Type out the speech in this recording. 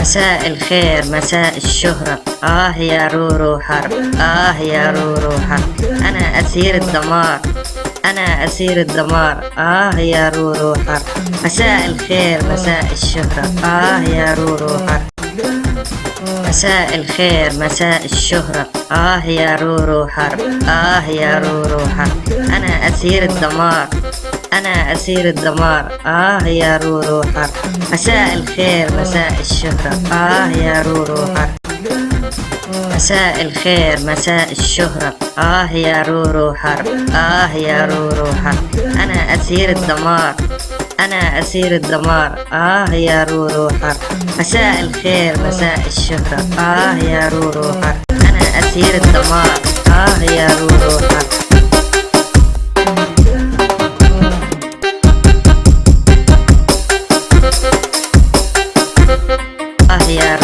مساء الخير مساء الشهرة. آه يا رورو حرب آه يا رورو حرب. أنا أسير الدمار أنا أسير الدمار. آه يا رورو حرب. مساء الخير مساء الشهرة. آه يا رورو حرب. مساء الخير مساء الشهرة. آه يا رورو حرب. آه يا رورو حرب. أنا أسير الدمار. أنا أسير الدمار. آه يا رورو حرب مساء الخير مساء الشهرة. آه يا رورو حرب مساء الخير مساء الشهرة. آه يا رورو حرب آه يا رورو حرب أنا أسير الدمار. أنا أسير الدمار. آه يا رورو حرب مساء الخير مساء الشهرة. آه يا رورو حرب أنا أسير الدمار. آه يا رورو آه يا رورو حرب